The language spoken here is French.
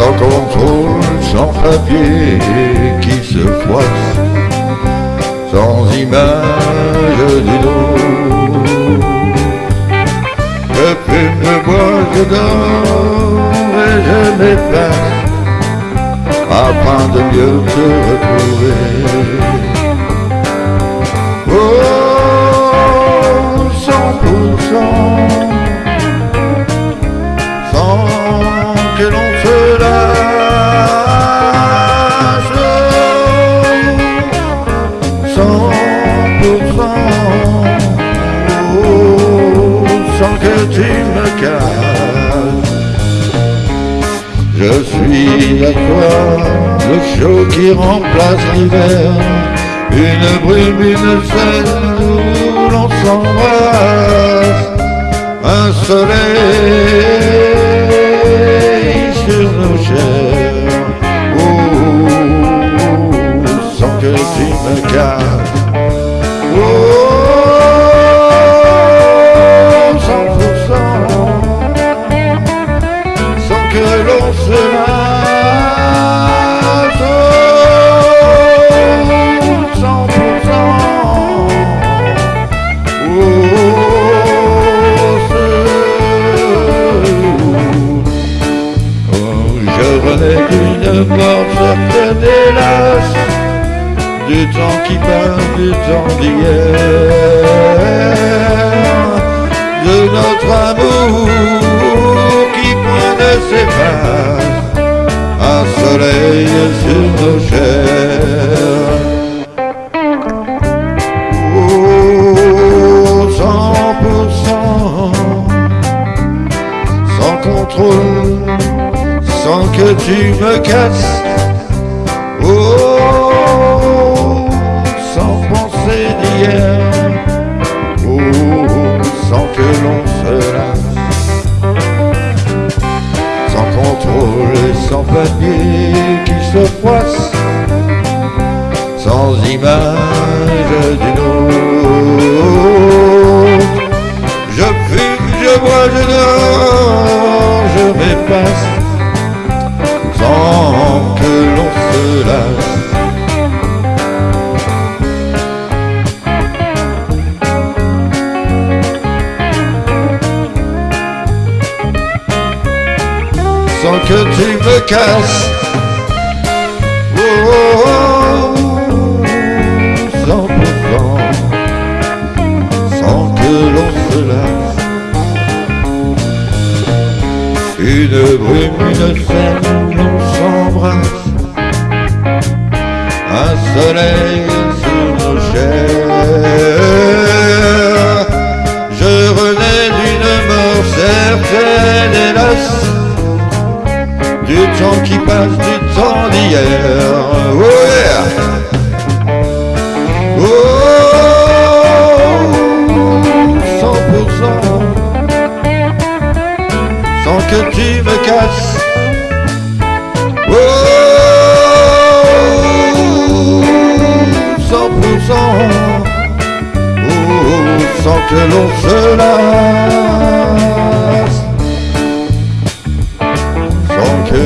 sans contrôle, sans papier qui se froisse, sans image du dos. Je fume, je bois, je et je m'efface afin de mieux te retrouver. Oh, cent pour cent, sans que l'on se oh, sans que tu me casses. Je suis à toi, le chaud qui remplace l'hiver, une brume, une scène où l'on s'embrasse, un soleil sur nos chairs, renais d'une mort certaine hélas du temps qui passe, du temps d'hier. De notre amour qui point ne s'efface, me casses. Oh, sans pensée d'hier. Oh, sans que l'on se lasse, sans contrôle et sans papier qui se froisse, sans image d'une autre. Je fume, je bois, je dors, je m'efface, sans que tu me casses. Oh, oh, oh, sans que l'on se lasse. Une brume, une scène, on s'embrasse. Un soleil du temps. Oh sans que tu me casses. Oh, oh, sans que l'on se lasse sans que